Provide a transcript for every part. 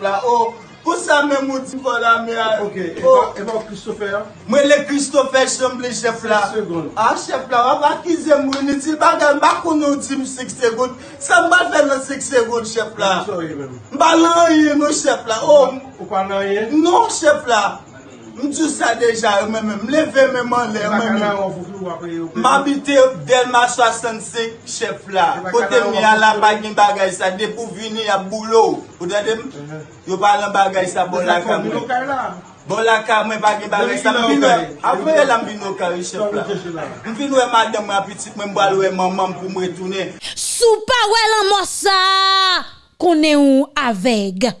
pep la ou. Oh, ou sa men mouti pou la mi a... Euh, ok, oh. evan Christopher? Mwen le Christopher chanble chef la. 5 seconde. A ah, chef la, wap akize mwen itil. Bagan bakon nou di m 5 seconde. Sa m bal fè nan 5 seconde chef la. M bal nan yè nou chef la. Oh. Ou pa nan yè? Non chef la. Mdjou sa deja yo men men, mleve men man le yo men men. Mabite Delma 65 chef la, kote mi ala bagin bagay sa, depou vini ya boulou. O dade m, yo palan bagay sa bon la kam. Bon la kam men bagin bagay sa, apwe la mbino kari chef la. Mvin we madem mwen apitit mwen mbal we mamam pou mwen toune. Sou pa we lan mosa, konen ou aveg.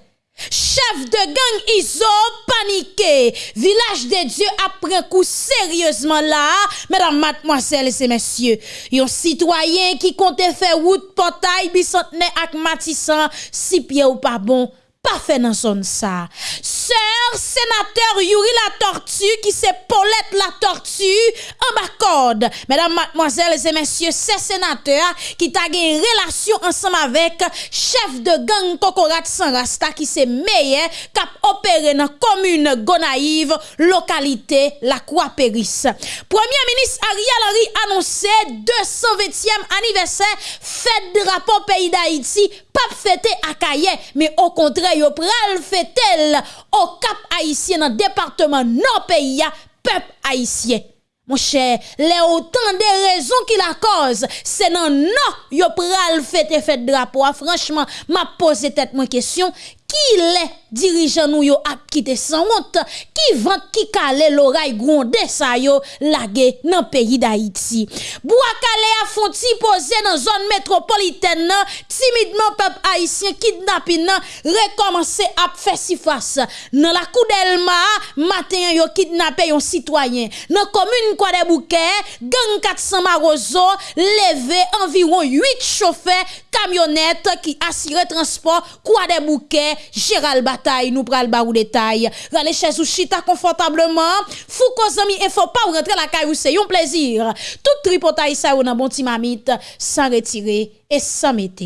Chef de gang Izo panike. Village de Dieu apren kou seryeusement la. Mesdames, mademoiselles et messieurs. Yon citoyen qui compte fè wout potay bisantene ak matisan si pied ou pas bon. pas fait dans zone ça. Sénateur Yuri la tortue qui c'est Paulette la tortue en bas code. Mesdames, mademoiselles et messieurs, c'est sénateur qui t'a une relation ensemble avec chef de gang Kokorat San Rasta qui c'est meilleur cap opéré dans commune Gonaïve, localité La Croix-Péris. Premier ministre Ariel Henry annoncé 220e anniversaire fête drapeau pays d'Haïti, pas fêté à Kaye, mais au contraire, yo pral fêtel au au Cap haïtien dans le département non pays peuple haïtien. Mon cher, les autant de raisons qui la cause, c'est non non yo pral fête fête drapeau. Ah, franchement, m'a posé tête mon question, qui les dirigeants nous yo ap quitté sans honte, qui vend qui calé l'oreille grondé ça yo lagé dans pays d'Haïti? Bouakale a fonti posé dans zone métropolitaine nan, timidement peuple haïtien kidnapping nan recommencer à faire si face. Dans la Koudelma, matin yo kidnappé yon citoyen. Dans commune Kwa de gang 400 Marozo levé environ 8 chauffeurs camionnettes qui assuraient transport Kwa de Gérald Bataille, nous pral ba ou détail. Rale chez ou chita confortablement. Fouko zami et faut pas rentrer la caillou, c'est un plaisir. Tout tripotaille ça ou nan bon ti mamite, sans retirer et sans mettre.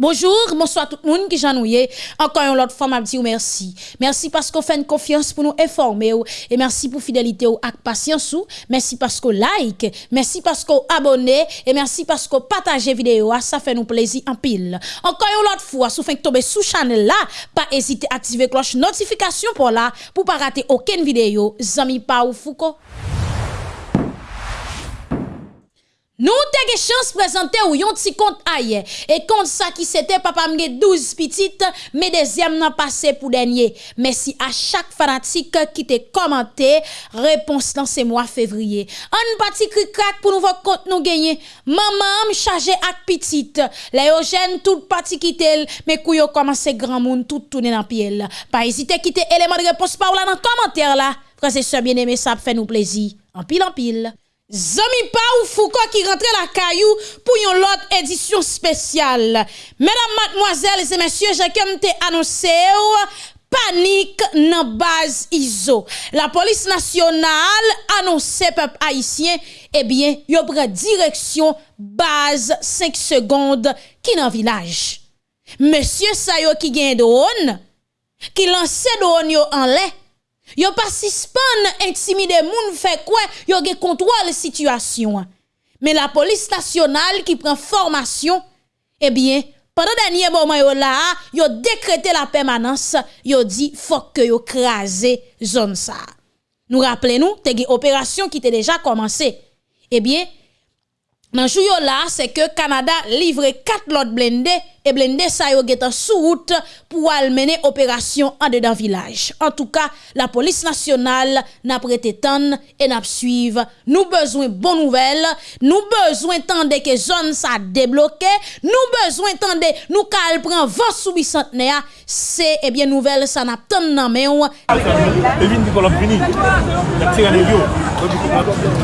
Bonjour, bonsoir tout le monde qui j'ennuie. Encore une autre fois, merci. Merci parce qu'on fait une confiance pour nous informer et merci pour fidélité ou ak patience. Merci parce qu'on like, merci parce qu'on abonne et merci parce qu'on partage vidéo. Ça fait nous plaisir en pile. Encore une autre fois, si vous tomber sous channel là, pas hésiter à activer cloche notification pour là pour pas rater aucune vidéo. Zami pa ou Foucault. Nous te chance présenter ou yon ti compte aye. Et compte ça qui c'était papa mge 12 petites, mais deuxième nan passé pour dernier. Merci à chaque fanatique qui te commenté réponse dans ce mois février. Un parti cri pour nouveau compte nous gagner. Maman m chargé ak petite. Les jeune tout parti quitter mais kou yo commencé grand monde tout tourner dans pied. Pas hésiter quitter élément de réponse par là dans commentaire là. Frères et bien-aimés, ça fait nous plaisir. En pile en pile. Zami pa ou Foucault qui rentre la caillou pour une autre édition spéciale. Mesdames, mademoiselles et messieurs, j'ai comme t'ai annoncé oh, panique nan base ISO. La police nationale annonce peuple haïtien, eh bien, yo prend direction base 5 secondes qui dans village. Monsieur Sayo qui gagne drone, qui lance drone en l'air Yo pas suspend intimide moun fait quoi yo gen contrôle situation. Mais la police nationale qui prend formation eh bien pendant dernier moment yo là décrété la permanence yo dit faut que yo craser zone ça. Nous rappelons nous te opération qui était déjà commencé. Eh bien dans jou yo là, c'est que Canada livre 4 lots blindés et blindés ça yo getan sous route pour al mener opération en dedans village. En tout cas, la police nationale n'a prêté temps et n'a suivre. Nous besoin bonne nouvelle, nous besoin tande que zone ça débloqué, nous besoin tande nous kal prend vent sous bicentenaire, c'est eh bien nouvelle ça n'a tant nan men ou. De.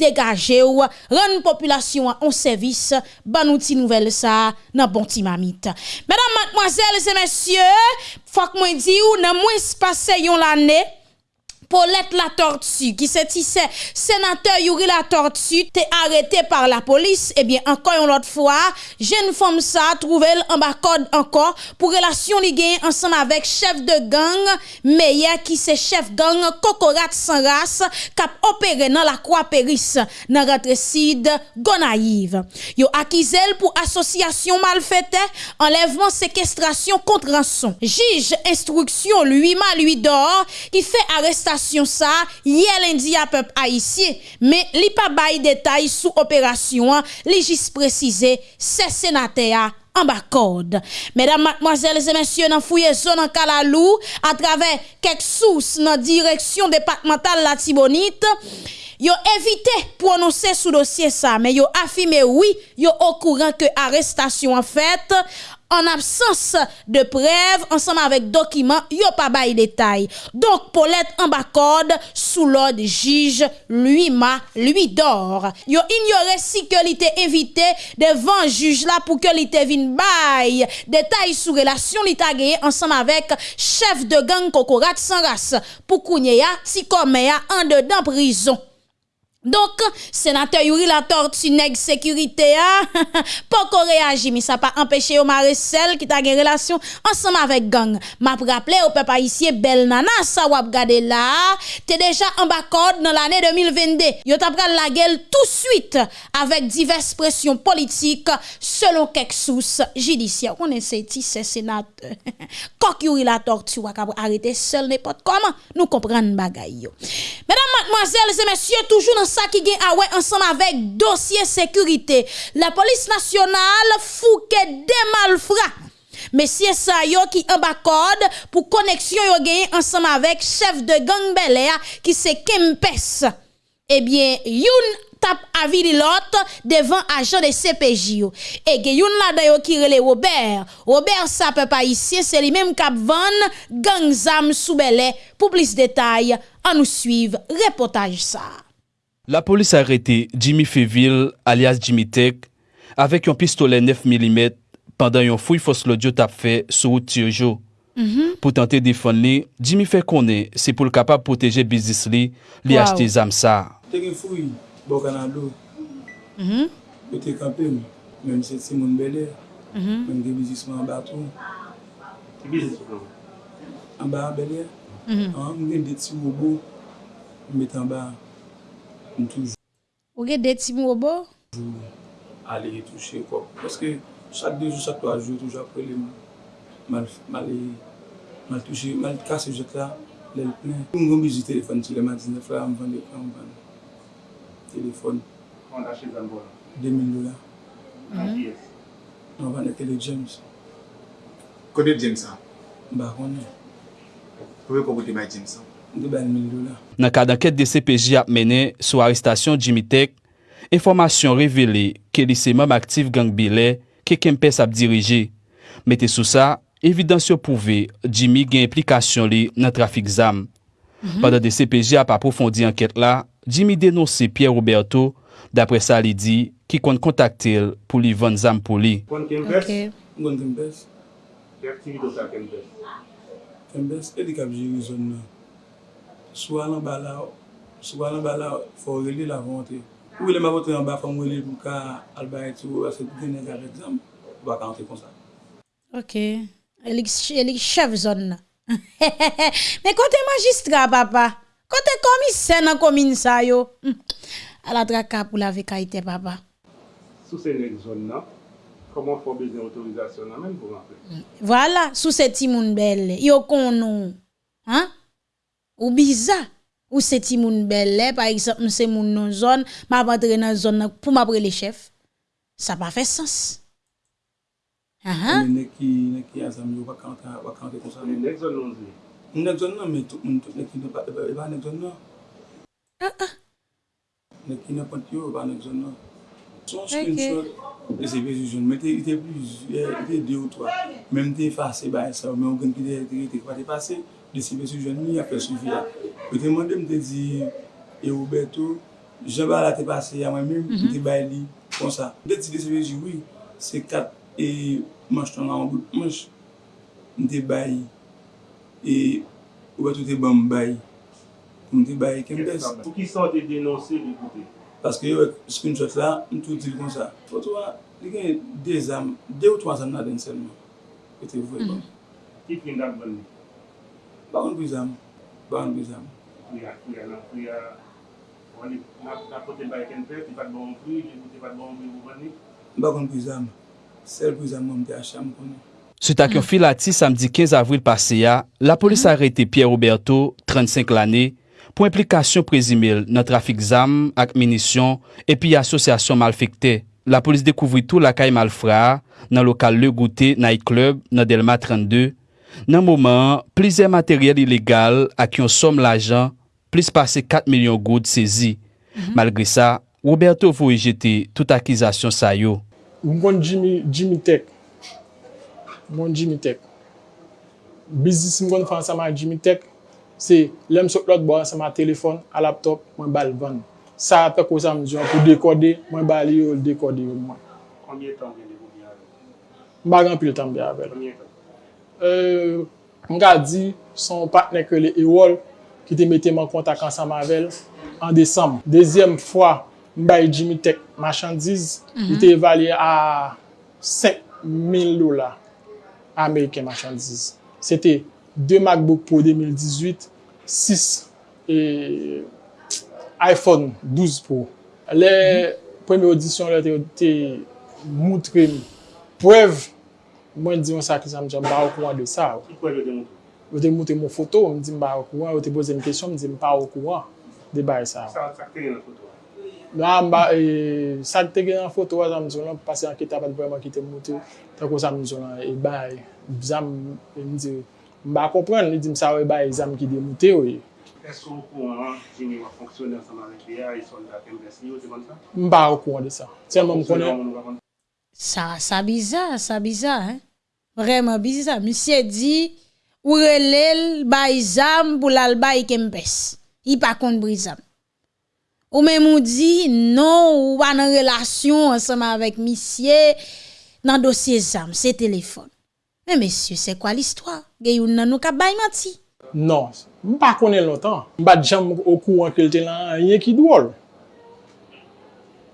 degaje ou, ren populasyon an servis, ban outi nouvel sa nan bon ti mamit. Madame, mademoiselles et messieurs, fwa k mwen di ou nan mwen spase yon lane, Paulette la tortue, qui se tissait sénateur Yuri la tortue, t'es arrêté par la police. Eh bien, encore une autre fois, jeune femme ça, trouvé en bas encore pour relation li gagne ensemble avec chef de gang, meilleur qui c'est chef gang Kokorat sans race, cap opéré dans la croix péris, dans Ratresid, Gonaïve. Yo accusé pour association malfaite, enlèvement, séquestration contre rançon. Juge instruction lui ma lui dort, qui fait arrestation ça hier lundi à peuple haïtien. Mais li pas bail détail sous opération li juste précisé c'est sénateur en bas code. Mesdames, mademoiselles et messieurs, dans zone en Kalalou, à travers quelques sources dans direction départementale la Tibonite, yo évité prononcer sous dossier ça, mais yo affirmé oui, yo au courant que arrestation en fait en absence de preuves ensemble avec documents, yo pas bail détail. Donc Paulette en bas code sous l'ordre juge lui ma lui dort. Yo ignoré si que il invité devant juge là pour que il vin bail détail sous relation li gagné ensemble avec chef de gang Kokorat sans race pour Kounia si comme en dedans prison. Donk, senatè yuri la tortu neg sekurite ya, pa ko reagi mi sa pa empèche yo mare sel ki ta gen relasyon ansam avèk gang. Ma praple yo pe pa isye bel nana sa wap gade la, te deja an bakod nan l'anè 2022. Yo ta pral la gel tout suite avèk divers presyon politik selon kek sous jidisya. On ese ti se senatè. Kok yuri la tortu wak ap arete sel ne pot koman, nou kompran bagay yo. Mèdam, matmoazèl, se mèsyè toujou nan ça qui gagne ouais ensemble avec dossier sécurité. La police nationale fouke des malfrats. Messieurs ça yo qui en code pour connexion yo gagne ensemble avec chef de gang Bel qui c'est Kempes. Eh bien, youn tap avis l'autre devant agent de CPJ. Et que youn la yo qui rele Robert. Robert ça peut pas ici, c'est lui même cap van gang zam sous Pour plus de détails, on nous suivre reportage ça. La polis arete Jimmy Feville alias Jimmy Tech avek yon pistole 9 mm pandan yon fouy fos lodyo tap fe sou ou tiyo jo. Mm -hmm. Po tante defon li, Jimmy fe konen se pou l kapap proteje bizis li li wow. achete zam sa. Tek yon fouy, bok anan do. Mm -hmm. Pete kampen, men se ti moun belè, mm -hmm. men de bizisman an baton. Bizisman? An ba an belè, an men de ti wobo, men met an ba an. m toujou. Ou gen deti mou bo? Toujou ale touche kop. Paske chak dejou, chak to ajou, toujou apre le mal, mal, mal touche, mal kase jet la, lè l'plen. M gwen biji telefon ti le matin, le fwa m van de plan, m van telefon. Kon kache zan bo la? 2000 dola. An piyes? An van de tele James. Kone James an? Ba kone. Kowe kokote bay James an? Nan kada ket de CPJ ap mene sou arrestasyon Jimmy Tech, informasyon revele ke li seman aktif gang bile ke Kempes ap dirije. Mete sou sa, evidansyon pouve Jimmy gen implikasyon li nan trafik zam. Mm -hmm. Padan de CPJ ap aprofondi anket la, Jimmy denonsi Pierre Roberto dapre sa li di ki kon kontakte l pou li van zam pou li. Kon Kempes? Kon Kempes. Ki aktivite sa Kempes? Kempes, e di kap jiri zon nan. Swa lan ba la, swa lan ba la, fò rele la vante. Ou wile ma vote an ba fò mwile pou ka alba etou, asè pou tenen gare exam, wak an te konsa. Ok, elik chev zon nan. Men kote magistra, papa, kote komise nan komine sa yo, ala draka pou la vekaitè, papa. Sou se nek zon nan, koman fò bezè otorizasyon nan men pou rentre? Voilà, sou se timoun bel, yo konon, an? Ou bizarre. Ou ce timoun belle, par exemple, c'est moun non zone, m'a rentre dans zone pour m'apre les chefs. Ça pas fait sens. Ah ah. Men nek ki, nek ki azam yo baka ante, baka ante kon sa. Men nek zon non zi. M nek zon nan, men tout moun tout nek ki ne pa, e ba nek zon nan. Nek ki ne pant yo, e ba nek zon nan. Son screenshot, e se vezi joun, men te ite plus, ite de ou toa. Men te fase ba e sa, men ou gen ki te, te, desi mè sou joun mi apè sou vi a. Te mande mè te di, e ou beto, jen ba la te pase ya mwen mèm, mè te mhm. bay li, kon sa. Mè ti desi mè di, oui, se kat e manj ton nan an bout manj, mè te bay, e ou beto te ban mè bay. Mwen te baye kempes. Pou ki san te denonse li koute? Paske yo ek screenshot la, mwen tou dil kon sa. Foto a, li gen de zam, de ou 3 zam nan den selman. E te vwe kon. Ki fin dak ban li? Bakon bizam. Bakon bizam. Kuya, kuya nan kuya. Wani, na kote bay kenpe, ti pat bon kuy, ti pat bon kuy wani. Bakon bizam. Sel bizam mwen te acham konen. Sut ak yon filati samdi 15 avril pase ya, la polis arete Pierre Roberto, 35 lane, pou implikasyon prezimil nan trafik zam ak minisyon epi asosyasyon malfekte. La polis dekouvri tou lakay malfra nan lokal Le Gouté Night Club nan Delma 32 Nan mouman, plize materyel ilegal ak yon som l'ajan, plis pase 4 milyon goud sezi. Mm -hmm. Malgre sa, Roberto vou jete tout akizasyon sa yo. Mwen Jimmy, Jimmy Tech. Mwen Jimmy Tech. Bizis mwen fan sa ma jimi tek, se lem sot lot bo ansama telefon, a laptop, mwen bal van. Sa apè kwa sa mjou an pou dekode, mwen bal yo dekode yo mwen. Konye tan gen de mwen bi avè? Mwen bagan pil tan bi avè. Konbyen tan? euh, mga di son patne ke le Ewol ki te mette man kontak ansan mavel an Desem. Dezyem fwa, mbay Jimmy Tech machandiz, mm -hmm. li te evalye a 5.000 lola Ameriken machandiz. Sete 2 MacBook Pro 2018, 6 e iPhone 12 Pro. Le mm -hmm. premi audisyon la te, te moutre mi. Preve mwen di yon sa ki jan mwen jan mba wakouan de sa. Ki kwa yo de mwote? Yo te mwote moun foto, mwen di mba wakouan, yo te boze mwen kesyon, mwen di mba wakouan de bay e sa. Sa akte gen nan foto? La mba, e, sa akte gen nan foto wazan mwen zonan, pase anke tapat vreman ki te mwote, tako sa mwen zonan, e bay, e, zan mwen di, mba kompren, li di msa we bay zan ki de mwote yo ye. Esko wakouan an, jimi wak fonksyonen sa manek liya, yi soldat MSI yo te kon sa? Mba wakouan de sa. Selman mwen konen. Sa, sa bizar, sa bizar, he? Vreman bizi sa. Misye di, ou relel bay zam pou lal bay kempes. I pa kont brizam. Ou men mou di, non ou pa nan relasyon ansama avèk misye nan dosye zam, se telefon. Men mesye, se kwa l'histoire? Gey ou nan nou ka bay mati? Non, mpa konen lotan. Mpa jam okou ankelte lan, yè ki dwol.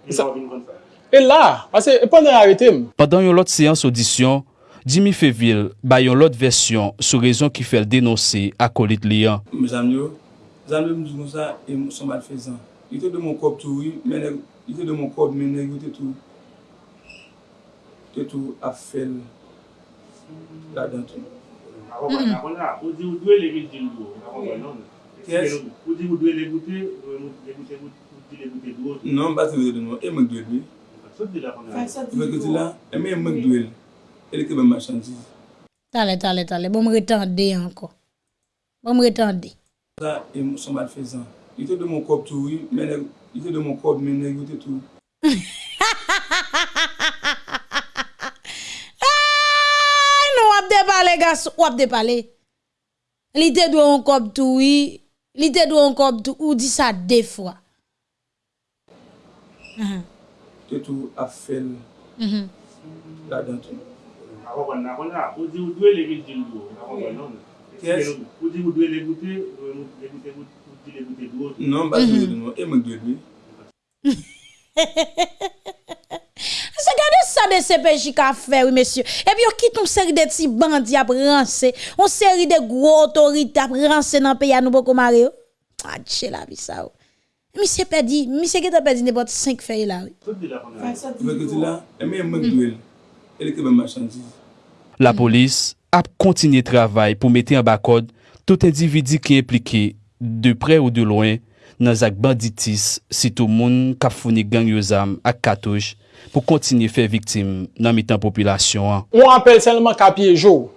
E la, pase e pan nan arete m. Padan yon lot seyans audisyon, Jimmy Feville bayon lot versyon sou rezon ki fel denose akolit liyan. Mè zanm yo, zanm yo mdou kon sa, e mou son bat fezan. Yote de moun kop tou, yote de moun kop menè, yote tou, yote tou ap fel la dantou. Ou di ou dwe le gil di lou, ou di ou dwe le goutè, ou di le goutè dwo. Non, basi ou dwe de nou, e mwen dwe dwe. Fak sot di la. Fak sot di la, e mwen mwen dwe lou. E li ke mwen machandiz. Tale, tale, tale. Bon mwen retande anko. Bon mwen retande. Sa, e mwen son mal fezan. Ite de mwen kop tou, ite de mwen kop men negote tou. Nou wap de pale gas, wap de pale. Li te dwe an kop tou, oui. li te dwe an kop tou, ou di sa de fwa. Te tou ap fel. Mm-hmm. La dantou. Akon nan kon la, ou di ou dwe le vit di do, Akon kon nan. Ou di ou dwe le goute, ou di le goute do. Non, basi ou di nou, e mwen dwe non. dwe. Se gade sa de CPJ ka fe, oui, mesye. E pi yo kit un seri de ti bandi ap ranse, un seri de gro otorite ap ranse nan peya nou boko mare yo. Adje la vi sa ou. Misye pedi, misye gete pedi ne bot 5 feye la. Kote di la kon la? Kote di la? E mi e mwen dwe lou. elektribe machandise. La polis ap kontinye travay pou mette an bakod tout individi ki implike de pre ou de loin nan zak banditis sitou moun kap founi gang yo zam ak katouj pou kontinye fe viktim nan mitan populasyon an. On apel selman kapye jo.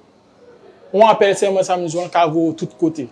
On apel selman samizouan kavou tout kote.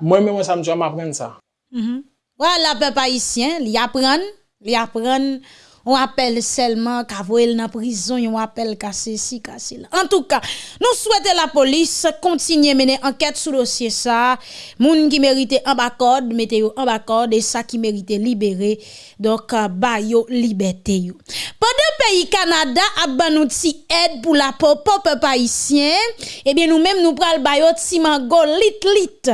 Mwen mwen samizouan mapren sa. Mm -hmm. Wala ouais, pe paisyen li apren, li apren... On appelle seulement qu'à voyer dans prison, on appelle qu'à ceci, qu'à cela. En tout cas, nous souhaitons la police continuer mener enquête sur le dossier ça. Moun qui mérite en bas code, mettez en bas code et ça qui mérite libérer. Donc, euh, ba yo liberté yo. Pendant pays Canada a ban aide pour la peuple haïtien, eh bien nous même nous pral ba yo ti mango lit lit.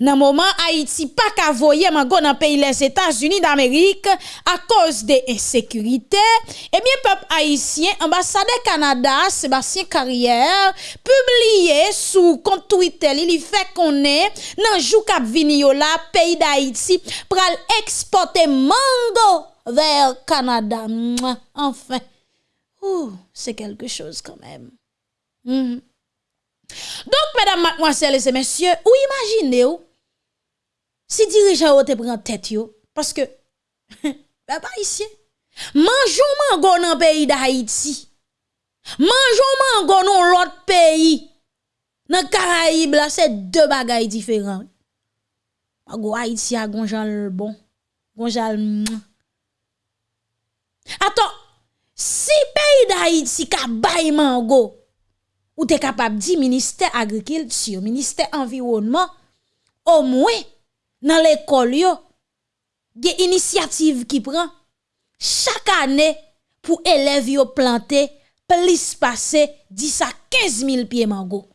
Dans moment Haïti pas ka voyer mango dans pays les États-Unis d'Amérique à cause de insécurité, eh bien peuple haïtien ambassadeur Canada Sébastien Carrière publié sous compte Twitter, il fait qu'on est dans jou la pays d'Haïti pral exporter mango vers Canada. Enfin, c'est quelque chose quand même. Mhm. Donc, mesdames, mademoiselles et messieurs, ou imaginez ou, si dirigeant ou te prend tête yo, parce que, ben pas ici, Manjou mango nan peyi da Haiti. Manjou mango nan lot peyi. Nan Karaib la se de bagay diferan. Mago Haiti a gonjan l bon. Gonjan l mwen. Aton, si peyi da Haiti ka bay mango, ou te kapab di Ministè Agrikulture, Ministè Environnement, o mwen nan l'ekol yo, ge inisiativ ki pran, chaque année pour élèves yo planter plus passer 10 à 15 000 pieds mango.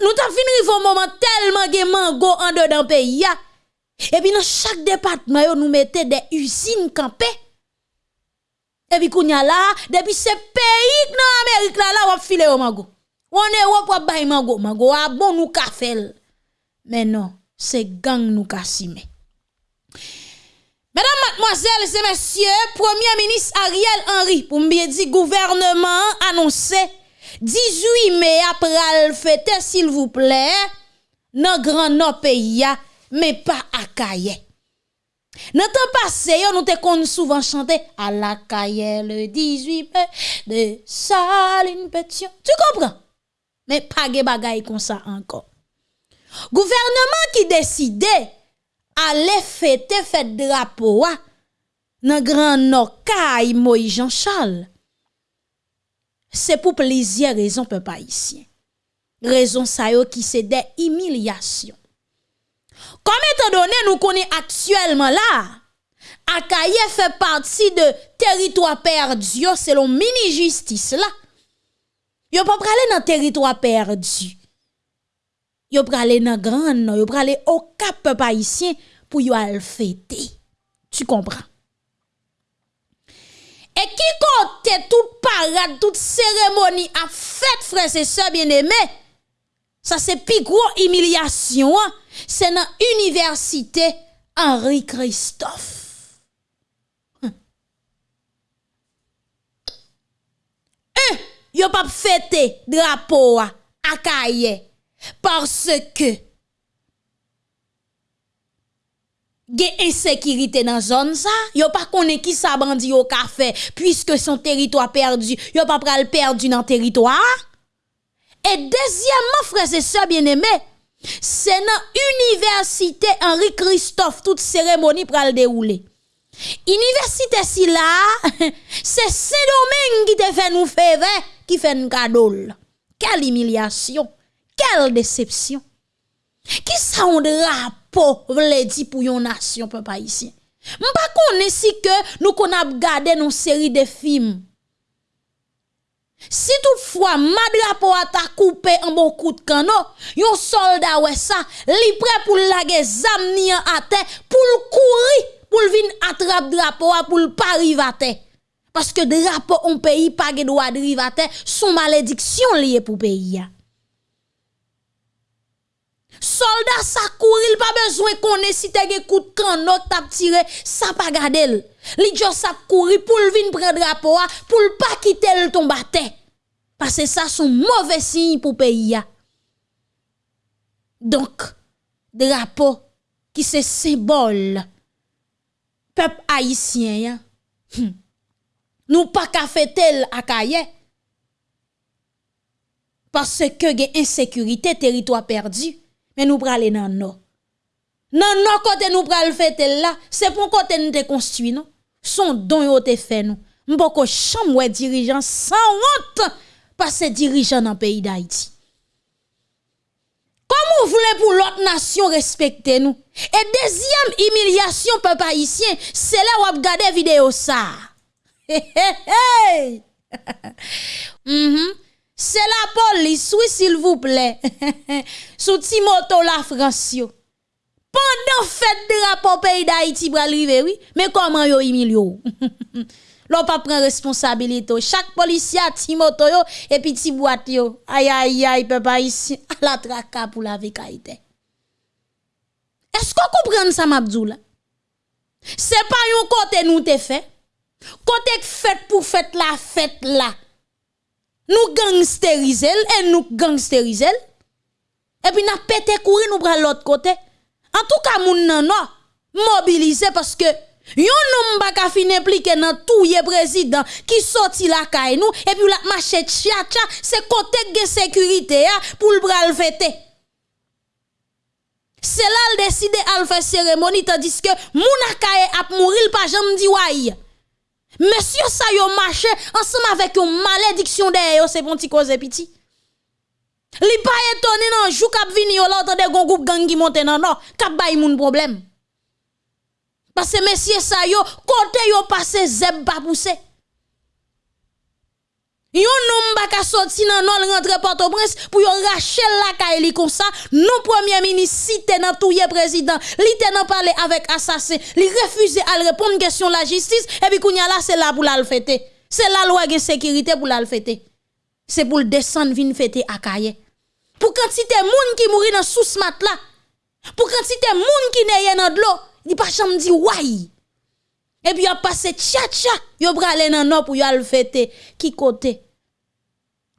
Nous t'avons fini au moment tellement de mango en dedans pays. Et puis dans chaque département nous mettez des usines campées. Et puis kounya là, depuis ce pays dans Amérique là là on filer au mango. On est Europe on mango, mango a bon nous fel. Mais non, c'est gang nous ka simé. Mesdames, mademoiselles et messieurs, Premier ministre Ariel Henry, pour me dire gouvernement annoncé 18 mai après le fête, s'il vous plaît, dans grand pays, mais pas à Kaye. Dans le temps passé, nous te souvent chanter à la Kaye le 18 mai de Saline Pétion. Tu comprends? Mais pas de bagay comme ça encore. Gouvernement qui décidait ale fete fete drapo wa nan gran nokay Moïse Jean Charles. Se pou plizye rezon pe pa isyen. Rezon sa yo ki se de imilyasyon. Kom etan donen nou koni aktuelman la, Akaye fe parti de teritwa perdi yo selon mini-jistis la. Yo pa prale nan teritwa perdi. yo pralé nan grand non, yo pralé au cap haïtien pour yo al fêter. Tu comprends? Et qui compte toute parade, toute cérémonie à fête, frères et sœurs bien-aimés, ça c'est plus gros humiliation, hein? c'est dans l'université Henri Christophe. Yo pap fete drapo a Kaye parce que gen insécurité dans zone ça yo pas connaît qui ça bandi au café puisque son territoire perdu yo pas pral perdu dans territoire. Et deuxièmement frères et sœurs bien-aimés c'est dans université Henri Christophe toute cérémonie pral dérouler Université si là c'est Saint-Domingue qui te fait nous faire qui fait un cadeau quelle humiliation. quelle déception. Qui ça on drapeau vle dit pour yon nation peuple haïtien. M'pa connaît si que nous qu'on a regardé nos série de films. Si toutefois ma drapeau a ta coupé en bon coup de canon, yon soldat ouais ça, li prêt pour laguer zam ni à terre pour le courir pour vin attrape drapeau pour le pas à terre. Parce que drapeau un pays pas droit de rivater, son malédiction liée pour pays. Soldat ça courir, pas besoin qu'on ait si gen coup de canon tap tiré, ça pas garder. Li just courir pour vin prendre drapeau a, pour pas quitter le tombe. Parce que ça son mauvais signe pour pays. Donc drapeau qui c'est symbole peuple haïtien. Hmm. Nous pas ka fêter à Kaye. Parce que gen insécurité territoire perdu mais nous pral le nord. nan nan kote nou pral fete là, c'est pour kote nous te non? Son don yo te fait nous. Mboko cham ouais dirigeant sans honte parce dirigeant dans le pays d'Haïti. Comment vous voulez pour l'autre nation respecter nous? Et deuxième humiliation, peuple haïtien, c'est là où vous regardez vidéo ça. Hey, mhm. C'est la police, oui, s'il vous plaît. Sous Timoto la France. Pendant fête de rapport pays d'Haïti, oui. Mais comment yo humilio? L'on pas prend responsabilité. Chaque policier a ti moto yo et puis ti yo. Aïe aïe aïe papa ici à la traka pour la vekaïté. Est-ce qu'on comprend ça m'abdou là? C'est pas yon côté nous te fait. Côté fait pour fête la fête là. Nous gangsteriser et nous gangsteriser. Et puis n'a pété courir nous pral l'autre côté. En tout cas moun nan non mobiliser parce que Yon nom baka fin impliqué dans tout le président qui sorti la caille nous et puis la marché tcha c'est côté de sécurité pour le bral fêter. C'est là le décide à faire cérémonie tandis que moun akaye ap mourir pas jamais di wai. Monsieur ça yo marché ensemble avec une malédiction derrière c'est bon petit cause petit. Li pas étonné nan jou k'ap vini yo là entendre gon groupe gang qui monte nan non k'ap bay moun problème. Parce que messieurs ça yo, côté yo passé zeb pas poussé. Yon nom baka sorti nan non rentre Port-au-Prince pour yo racher la kaili comme ça. Non premier ministre cité nan touye président, li te parler avec assassin, li refuse à répondre question la justice et puis kounya là c'est là pour la fêter. C'est la loi de sécurité pour la fêter. C'est pour le descendre vin fêter à Kaye. Pour quantité moun qui mourir dans sous mat là. Pour quantité moun qui neye dans de l'eau il pas cham dit. Et puis a passé tcha tcha, yo aller nan non pour al fêter. Qui côté?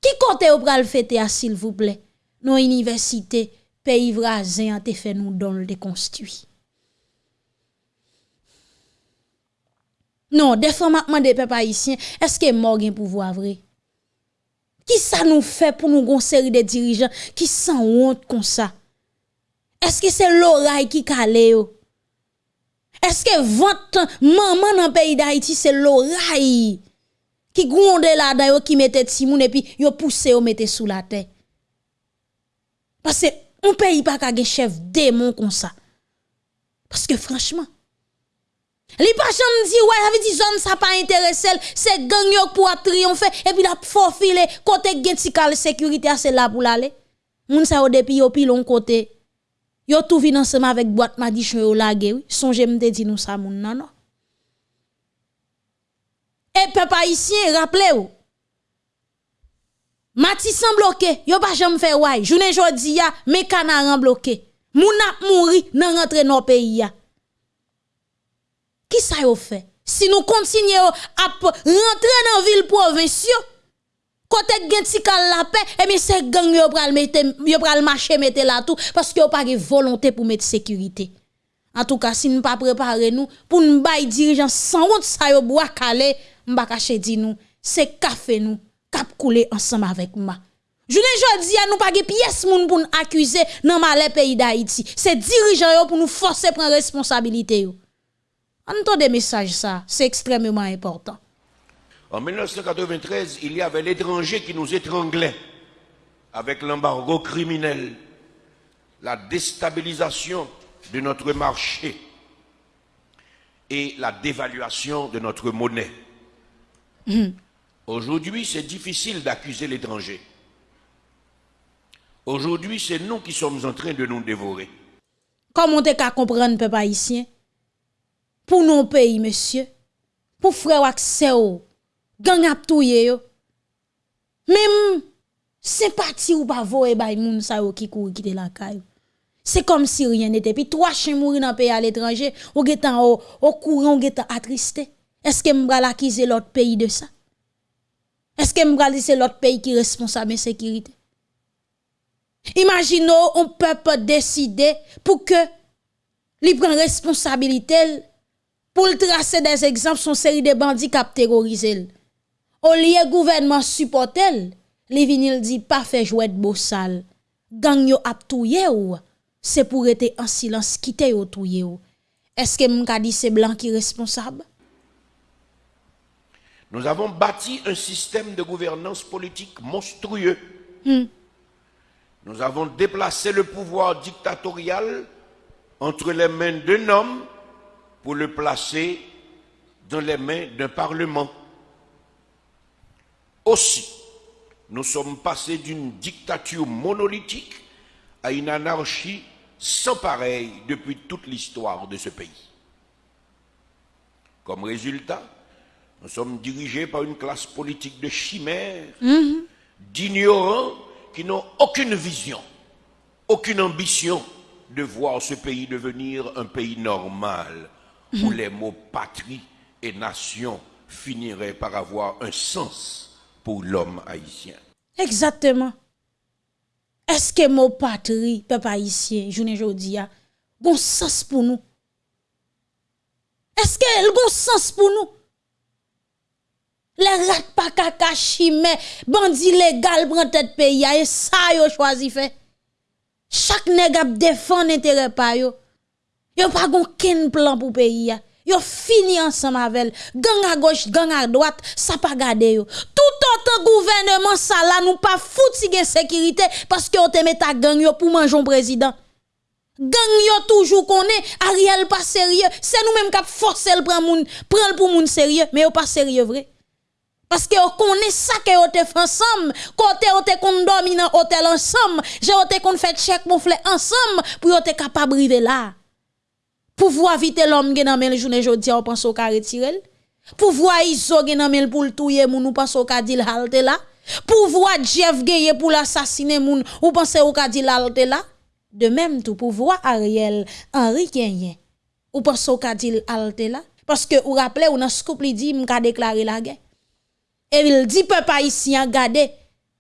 Qui côté yo pral fêter s'il vous plaît? Nos universités pays voisins ont fait nous don le construit. Non, des fois maintenant des peuples haïtiens, est-ce que mort gen pouvoir vrai? Qui ça nous fait pour nous gon série de dirigeants qui sans honte comme ça? Est-ce que c'est l'oreille qui calé est-ce que votre maman dans le pays d'Haïti, c'est l'oreille qui gronde là dedans qui mette Timoun et puis yo pousse yo mette sous la terre? Parce que on pays pas qu'un chef démon comme ça. Parce que franchement, les pas dit ouais, avait dit zone ça pas intéressé, c'est gang pour triompher et puis la faufile côté gen sécurité c'est là pour l'aller. Moun sa yo depuis yo pilon côté Yo tout vin ensemble avec boîte madichon yo lage oui. Songe m'te dit nous ça moun nan. Et peuple haïtien rappelez-vous. Matissan bloqué, yo pas jamais fait ouais. Journée jodi ya, mes canaran bloqué. Moun ap mouri nan rentre nos pays ya. Qui ça yo fait? Si nous continuons à rentrer dans ville provinciale, Côté gen ti kal la paix, et bien c'est gang yo pral mette yo pral marcher mette là tout parce que yo de volonté pour mettre sécurité. En tout cas, si nous pas préparer nous pour nous bay dirigeant sans honte ça yo bois calé, m'ba caché di nous, c'est café nous cap couler ensemble avec moi. Je ne dis à nous pas de pièce moun pour nous accuser dans malais pays d'Haïti. C'est dirigeant yo pour nous forcer prendre responsabilité yo. Entendez message ça, c'est extrêmement important. En 1993, il y avait l'étranger qui nous étranglait avec l'embargo criminel, la déstabilisation de notre marché et la dévaluation de notre monnaie. Aujourd'hui, c'est difficile d'accuser l'étranger. Aujourd'hui, c'est nous qui sommes en train de nous dévorer. Comment tu qu'à comprendre, peuple haïtien? Pour nos pays, monsieur, pour frère accès gang ap touye yo. Même sympathie ou pas voye bay moun sa yo qui court quitter la caille. C'est comme si rien n'était. Puis trois chiens mourir dans pays à l'étranger, ou getan au, au courant, ou getan attristé. Est-ce que m'bral accuser l'autre pays de ça? Est-ce que m'bral c'est l'autre pays qui est responsable de sécurité? Imaginons, on peut pas décider pour que li prenne responsabilité pour tracer des exemples son série de bandits qui terrorisé. Au lieu gouvernement supportel, les vinil dit pas fait jouet de beau sale. Gang yo ap touye ou? c'est pour être en silence, quitter yo touye yo. Est-ce que m'ka dit c'est blanc qui est responsable? Nous avons bâti un système de gouvernance politique monstrueux. Nous avons déplacé le pouvoir dictatorial entre les mains d'un homme pour le placer dans les mains d'un parlement. Aussi, nous sommes passés d'une dictature monolithique à une anarchie sans pareil depuis toute l'histoire de ce pays. Comme résultat, nous sommes dirigés par une classe politique de chimères, d'ignorants qui n'ont aucune vision, aucune ambition de voir ce pays devenir un pays normal, où les mots patrie et nation finiraient par avoir un sens l'homme haïtien. Exactement. Est-ce que mot patrie, peuple haïtien, journée jodi a, bon sens pour nous? Est-ce que le bon sens pour nous? Les rats pas kaka chimé, bandit légal prend tête pays a, et ça yo choisi fait. Chaque nèg ap défend intérêt pa yo. Yo pas gon ken plan pour pays a. Yo fini ensemble avec gang à gauche, gang à droite, ça pas garde yo. Tout autant gouvernement ça là nous pas fouti gen sécurité parce que on te met ta gang yo pour manger un président. Gang yo toujours connaît Ariel pas sérieux, c'est nous même qui forcer le prendre moun, pour moun sérieux, mais yo pas sérieux vrai. Parce que on connaît ça que on te fait ensemble, côté on te kon dans hôtel ensemble, j'ai on te fait mon ensemble pour on te capable river là. Pouvoir vite l'homme gen nan men journée jodi on pense au ka retirer. Pouvoir iso nan men pour le touyer moun ou pense au ka dil halte là. Pouvoir Jeff Geye pour l'assassiner moun ou pense au ka dil halte là. De même tout pouvoir Ariel Henri Kenyen. Ou pense au ka dil halte là parce que ou rappelez ou nan scoop li dit m'ka déclarer la guerre. Et il dit peuple haïtien gade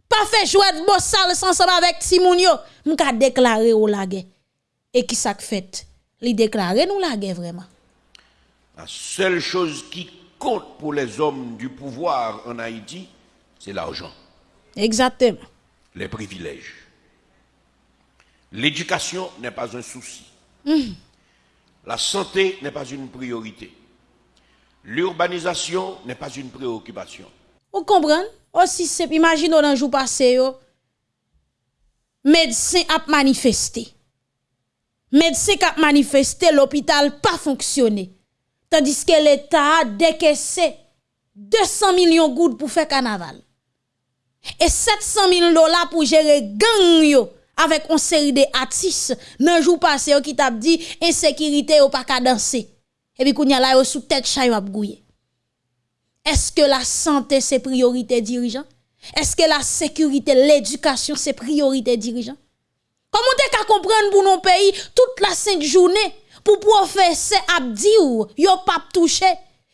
pas fait jouer de bon sale ensemble avec Timoun yo m'ka déclarer ou la guerre. Et qui ça fait? Li déclarer nous la guerre vraiment. La seule chose qui compte pour les hommes du pouvoir en Haïti, c'est l'argent, Exactement. les privilèges. L'éducation n'est pas un souci. La santé n'est pas une priorité. L'urbanisation n'est pas une préoccupation. Vous comprenez? Aussi simple, imaginez dans jour passé. Médecin a manifesté. Médecin a manifesté, l'hôpital pas fonctionné. Tandis que l'État a décaissé 200 millions de gouttes pour faire carnaval. Et 700 000 dollars pour gérer gang yo avec une série de artistes nan jour passé qui t'a dit insécurité ou pas qu'à danser. Et puis kounya la yo sous tête chay ap gouye. Est-ce que la santé c'est priorité dirigeant? Est-ce que la sécurité, l'éducation c'est priorité dirigeant? Comment t'es qu'à comprendre pour nos pays toute la sainte journée pour professeur abdi ou yo pas touché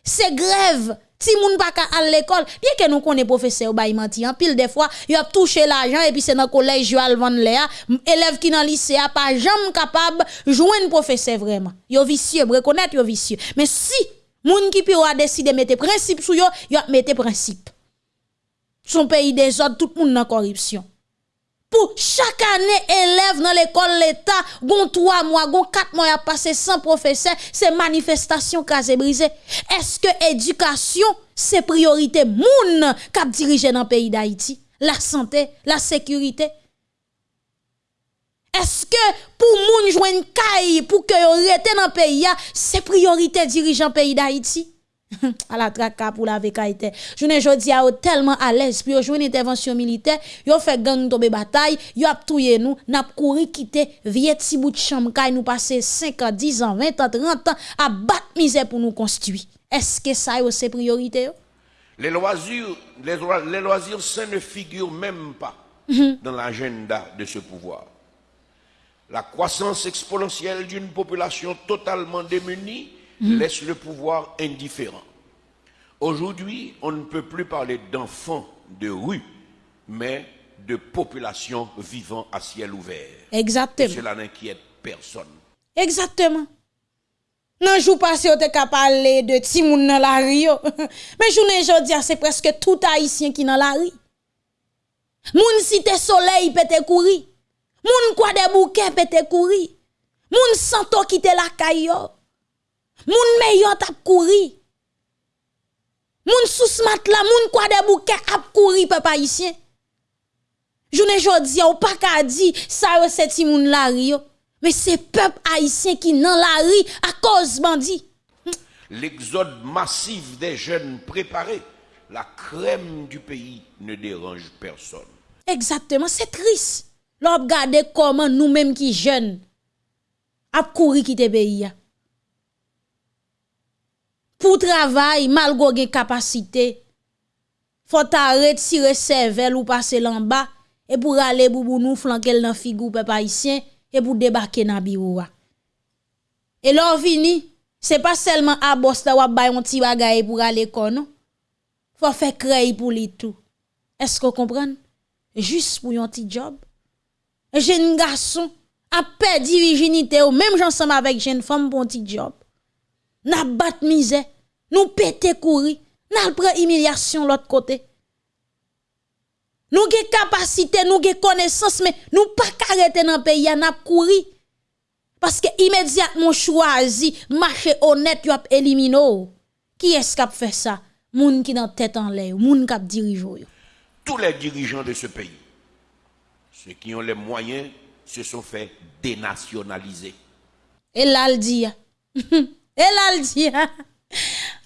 c'est grève ti moun pa ka à l'école. Bien que nous connaît professeur bay menti en pile des fois yo a touché l'argent et puis c'est dans collège yo al vendre léa élève qui dans lycée a pas jamais capable joindre professeur vraiment. Yo vicieux reconnaître yo vicieux. Mais si moun qui peut a décidé mettre principe sou yo yo mettre principe. Son pays des autres tout moun dans corruption pour chaque année élève dans l'école l'État, gon 3 mois, gon 4 mois a passé sans professeur, c'est manifestation casé brisé. Est-ce que éducation c'est priorité moun k'ap dirige dans le pays d'Haïti? La santé, la sécurité. Est-ce que pour moun joindre caille pour que rete dans le pays, c'est priorité dirigeant pays d'Haïti? à la traka pour la vekaïté. Je ne jodi a tellement à l'aise puis jouer une intervention militaire, yo fait gang tomber bataille, yo ap touye nous, n'a couru quitter vieux petit bout de chambre nous passer 5 ans, 10 ans, 20 ans, 30 ans à battre misère pour nous construire. Est-ce que ça c'est priorité? Les loisirs, les, les loisirs sains ne figurent même pas dans l'agenda de ce pouvoir. La croissance exponentielle d'une population totalement démunie laisse le pouvoir indifférent. Aujourd'hui, on ne peut plus parler d'enfants de rue, mais de population vivant à ciel ouvert. Et Exactement. cela n'inquiète personne. Exactement. Nan jou passé on te ka parler de ti moun nan la rue. Mais journée jodi a, c'est presque tout haïtien qui dans la rue. Moun cité soleil pete kouri. Moun kwa de bouquet pete kouri. Moun santo quitte la caillou. Moun meilleur tap kouri. Moun sous la moun kwa de bouquet ap kouri papa haïtien. Journée jodi ou pas ka di ça yo c'est ti moun la rio. Mais c'est peuple haïtien qui dans la rue à cause bandi. L'exode massif des jeunes préparés, la crème du pays ne dérange personne. Exactement, c'est triste. L'on regarde comment nous-mêmes qui jeunes a couru quitter pays. pou travay malgo gen kapasite, fota retire sevel ou pase lan ba, e pou rale boubou nou flankel nan figou pe paisyen, e pou debake nan biwoua. E lor vini, se pa selman abos la wap bayon ti bagay pou rale konon, fwa fe krey pou li tou. Esko kompren? Jus pou yon ti job. E jen gason, apè di virginite ou, mèm jansam avèk jen fòm pou yon ti job. Na bat mizè, nous pété courir, n'a prend humiliation l'autre côté. Nous avons capacité, nous avons connaissance, mais nous pas arrêter dans le pays, n'a courir. Parce que immédiatement choisi, marché honnête, as éliminé. Qui est-ce qui a fait ça? Moun qui dans tête en l'air, moun qui dirige. Tous les dirigeants de ce pays, ceux qui ont les moyens, se sont fait dénationaliser. Et là, le dit. Et là, le dit.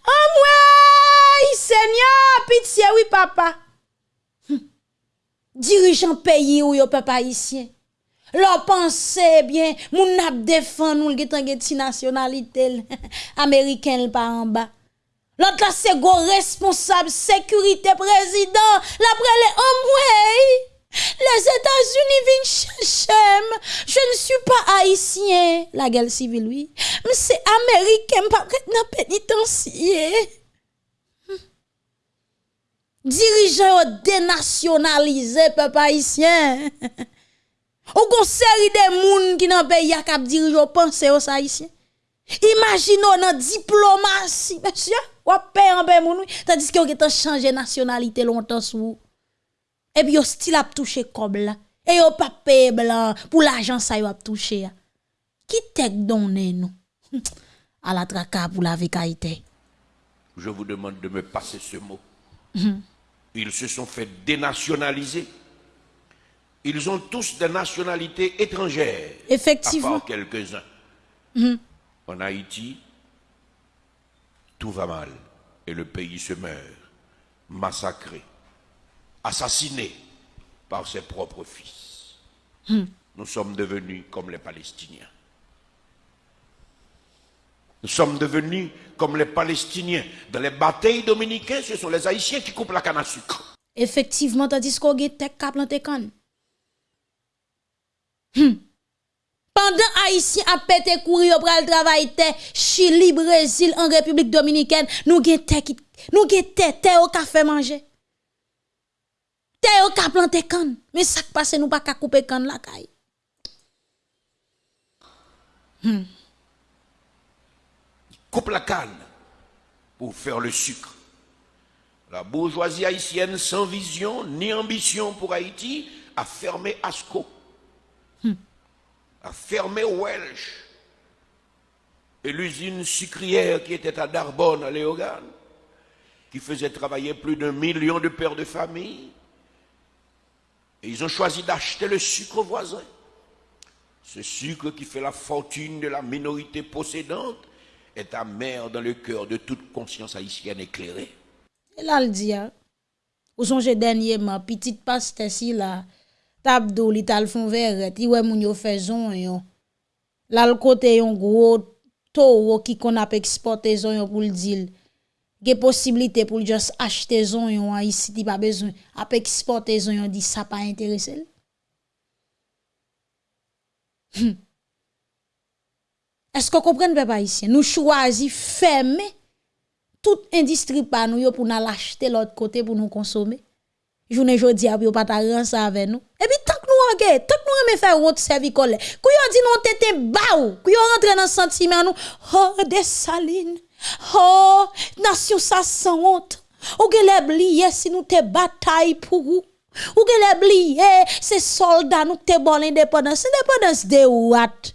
Oh mwen, Seigneur, pitié, oui papa. Hm. Dirigeant pays ou yo papa ici. Leur pensée, bien, moun nap défend nous getan geti nationalité américain pas en bas. L'autre là c'est go responsable sécurité président, l'après les hommes, mwen. Les États-Unis viennent chercher. je ne suis pas haïtien, la guerre civile, oui. Mais c'est américain, pas dans pénitencier. Hmm. Dirigeant dénationalisé, peuple haïtien. Ou gon série de moun qui nan pays a cap dirigeant pense aux haïtiens. Imaginons nan diplomatie, monsieur, ou paye en paye moun, tandis que vous avez changé nationalité longtemps sous Et puis, vous style a touché comme là. Et vous pas payé blanc pour l'argent ça a touché. Qui t'ek donné nous? À la traka pour la vécaïté. Je vous demande de me passer ce mot. Mhm. Ils se sont fait dénationaliser ils ont tous des nationalités étrangères. Effectivement. À part quelques-uns. Mhm. En Haïti, tout va mal et le pays se meurt, massacré, assassiné par ses propres fils. Mhm. Nous sommes devenus comme les Palestiniens. Nous sommes devenus comme les Palestiniens. Dans les batailles dominicaines, ce sont les Haïtiens qui coupent la canne à sucre. Effectivement, tandis qu'on a tek planté canne. Hmm. Pendant Haïtien a pété courir pour le travail Chili, Brésil, en République Dominicaine, nous avons nous avons au café manger. Té au ka planter canne, mais ça passe nous pas ka couper canne la caille. Hmm. Coupe la canne pour faire le sucre. La bourgeoisie haïtienne sans vision ni ambition pour Haïti a fermé Asco a fermé Welsh et l'usine sucrière qui était à Darbonne, à Léogane, qui faisait travailler plus d'un million de pères de famille. Ils ont choisi d'acheter le sucre voisin. Ce sucre qui fait la fortune de la minorité possédante est amer dans le cœur de toute conscience haïtienne éclairée. Et là, le dit, hein, où sont dernièrement, petite paste ici là, tabdou li tal fon verret, ti wè moun yon. Lal kote yon gro toro ki kon ap eksporte zon yon pou l'dil. ge posibilite pou just achete zon yon an isi ti pa bezon, ap eksporte zon yon di sa pa interese l? Hmm. Esko kompren pe pa isi? Nou chwazi ferme tout industri pa nou yo pou nan l'achete l ot kote pou nou konsome. Jounen jodi ap yo pata ran sa ave nou. E pi tak nou ange, tak nou anme fè rot servikole. Kou yo di nou tete ba ou, kou yo rentre nan sentimen nou, ho oh, de saline. Oh, nasyon sa san honte. Ou ge le bliye si nou te batay pou ou. Ou ge le bliye se soldat nou te bon independence. Independence de ou at.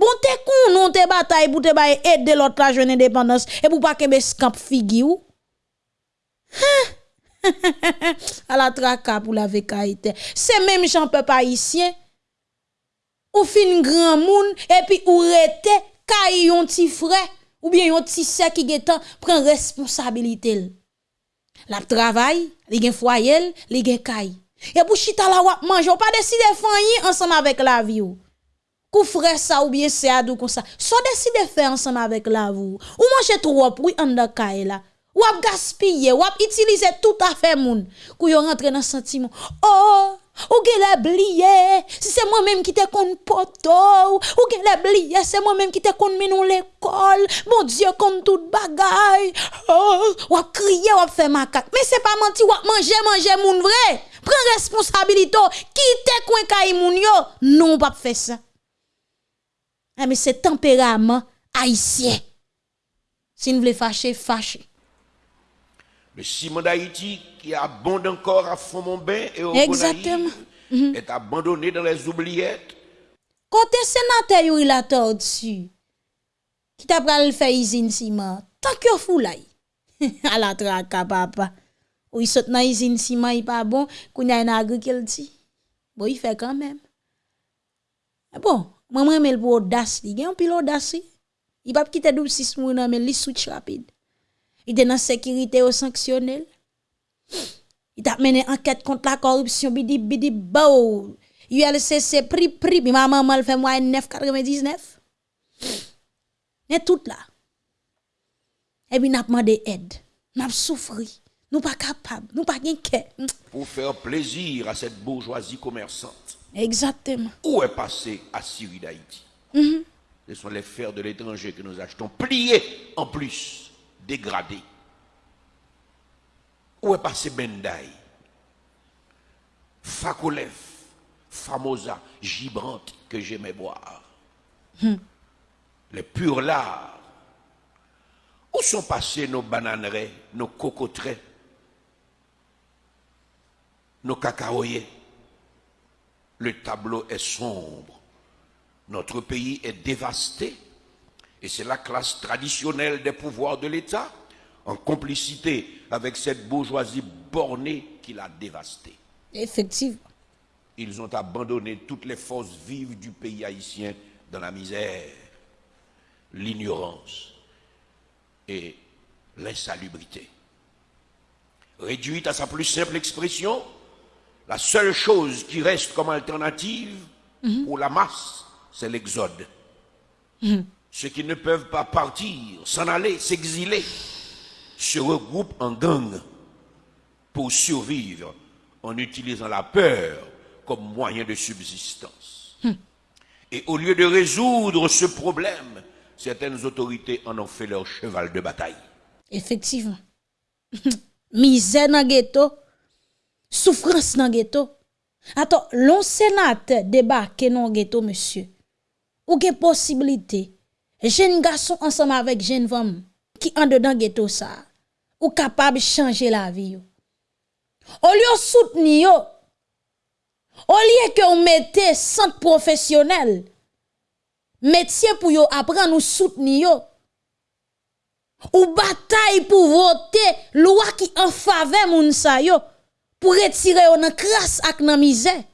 Bon te kon nou te batay pou te baye et de lot la jwen independence. E pou pa kebe skamp figi ou. Huh? A la traka pou la vekaite. Se menm jan pe pa isyen. Ou fin gran moun. E pi ou rete kay yon ti frey. ou bien yon ti se ki getan pren responsabilite l. Lap travay, li gen fwayel, li gen kay. E pou chita la wap manje, ou pa deside fanyi ansan avèk la vi ou. Kou fre sa ou bien se adou kon sa, so deside fè ansan avèk la vi ou. Ou manje tro wap, ou yon da kay la. Ou ap gaspiller, ou ap utiliser tout à fait moun. Kou yo rentre dans sentiment. Oh, ou gen la bliye, si c'est moi-même qui te kon poto, ou gen la bliye, c'est moi-même qui te kon menon l'école, mon Dieu, kon tout bagay, oh, ou ap kriye, ou ap fait macaque. Mais c'est pas menti, ou ap manger, manger moun vrai. Prends responsabilité, quitte coin kay moun yo. Non, pas faire ça. Ah, mais c'est tempérament haïtien. Si vous voulez fâcher, fâcher. Le ciment d'Haïti, qui abonde encore à fond mon bain et au Exactement. Gonaïve, est abandonné dans les oubliettes. Côté sénateur, il a dessus. Qui t'a pral faire usine ciment. Tant que fou là. à la traka papa. Ou il saute dans usine ciment, il pas bon. Kounya une agriculture. Bon, il fait quand même. Bon, moi moi mais pour audace, il gen pile audace. Il pas quitter double six mois mais il switch rapide. Il était dans sécurité au sanctionnel. Il t'a mené enquête contre la corruption bidi bidi bao. ULCC prix prix ma maman le fait moi 9,99. Et tout là. Et puis n'a demandé aide. N'a souffri. Nous pas capable, nous pas cœur. pour faire plaisir à cette bourgeoisie commerçante. Exactement. Où est passé Assyrie d'Haïti? Mhm. Ce sont les fers de l'étranger que nous achetons, pliés en plus, dégradés. Où est passé Bendaï? Fakolev, Famosa, Gibrante, que j'aimais boire. Les purs lards. Où sont passés nos bananeraies, nos cocoteraies, nos cacaoyers? Le tableau est sombre. Notre pays est dévasté et c'est la classe traditionnelle des pouvoirs de l'État, en complicité avec cette bourgeoisie bornée qui l'a dévasté. Effectivement. Ils ont abandonné toutes les forces vives du pays haïtien dans la misère, l'ignorance et l'insalubrité. Réduite à sa plus simple expression, la seule chose qui reste comme alternative pour la masse, c'est l'exode. Ceux qui ne peuvent pas partir, s'en aller, s'exiler, se regroupent en gang pour survivre en utilisant la peur comme moyen de subsistance. Et au lieu de résoudre ce problème, certaines autorités en ont fait leur cheval de bataille. Effectivement. Misère dans ghetto, souffrance dans ghetto. Attends, l'on sénateur débarque dans ghetto, monsieur. Ou gen possibilité, jeune garçon ensemble avec jeune femme qui en dedans ghetto ça, ou capable de changer la vie. Au lieu soutenir, au lieu que vous mettez centre professionnel, métier pour yo apprendre ou soutenir, ou bataille pour voter loi qui en faveur moun pour retirer nan crasse ak misère.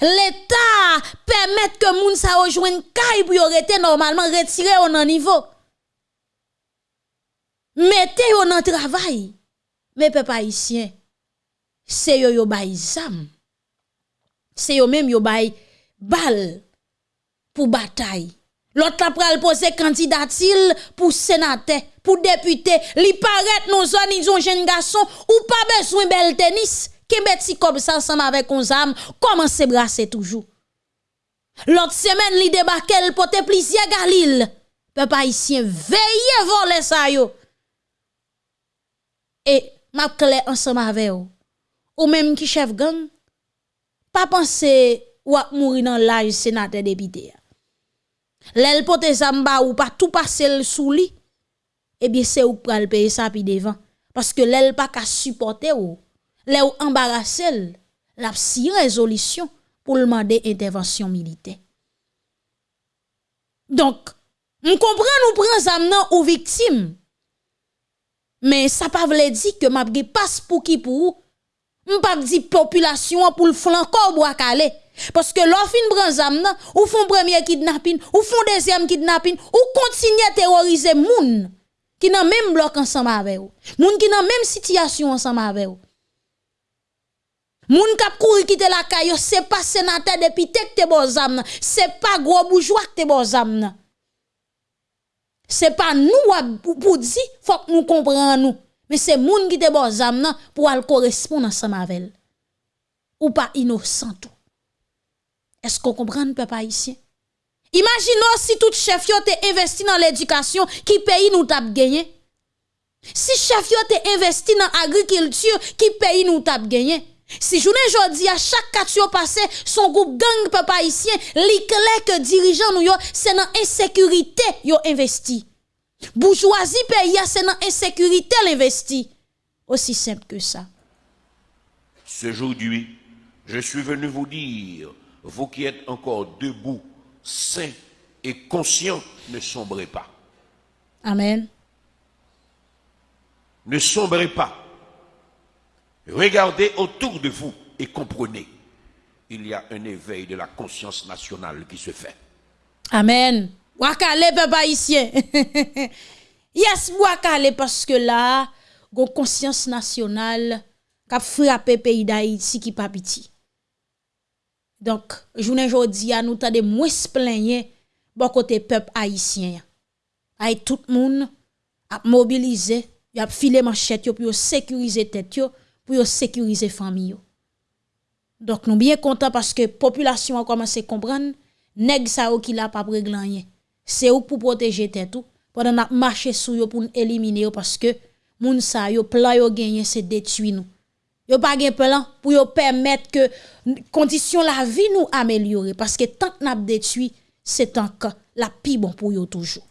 L'État permet que moun sa rejoigne kay pour rete normalement retirer yo nan niveau. Mettez yo nan travail. Mais peuple haïtien, c'est yo yo bay zam. C'est yo même yo bay bal pour bataille. L'autre la pral poser candidatil pour sénateur, pour député, li paraît non zone ils ont jeune garçon ou pas besoin bel tennis, kebet si kob sa ansam avek on zam, koman se brase toujou. Lot semen li debake l pote plisye galil, pe pa isyen veye vole sa yo. E map kele ansam ave yo, ou menm ki chef gang, pa panse wak mouri nan laj senate depite ya. Lèl pote zamba ou pa tout passe l sou li, ebye se ou pral peye sa pi devan, paske lèl pa ka supporte ou, là où embarrassé, la si résolution pour demander intervention militaire. Donc, on comprend nous prend zam ou victime. Mais ça pas veut dire que m'a passe pour qui pour ou pas dit population pour le flanco bois calé. Parce que l'offre prend zam ou font premier kidnapping, ou font deuxième kidnapping, ou continuer à terroriser moun qui nan même bloc ensemble avec vous. Moun qui nan même situation ensemble avec vous. Moun kap kouri quitter la caille, c'est pas sénateur depuis tek te bon zam c'est pas gros bourgeois te bon zam C'est pas nous pour dire, faut que nous comprenions. Mais c'est moun qui te bon zam pour al correspondre ensemble avec Ou pas innocent tout. Est-ce qu'on comprend peuple ici? Imaginons si tout chef yo te investi dans l'éducation, qui pays nous tap gagné. Si chef yo te investi dans l'agriculture, qui pays nous tap gagné. Si journée jodi à chaque quatre passé, son groupe gang peuple haïtien, li clair que dirigeant nous yo, c'est dans insécurité yo investi. Bourgeoisie pays c'est dans insécurité l'investi. Aussi simple que ça. Ce jour-là, je suis venu vous dire, vous qui êtes encore debout, saints et conscients, ne sombrez pas. Amen. Ne sombrez pas. Regardez autour de vous et comprenez. Il y a un éveil de la conscience nationale qui se fait. Amen. Wakale, peuple haïtien. yes, wakale, parce que là, une conscience nationale qui a frappé le pays d'Haïti qui pas petit. Donc, journée aujourd'hui, nous avons moins plaigner bon côté peuple haïtien. Tout le monde a mobilisé, a filé manchette pour sécuriser tête pour sécuriser famille. Donc nous bien contents parce que la population a commencé à comprendre nèg sa qui la pas régler C'est pour protéger tête tout pendant n'a marcher sur yo pour éliminer parce que moun sa yo plan yo gagné c'est détruire nous. Yo pas gen plan pour yo permettre que condition la vie nous améliorer parce que tant n'a détruit c'est que la pi bon pour yo toujours.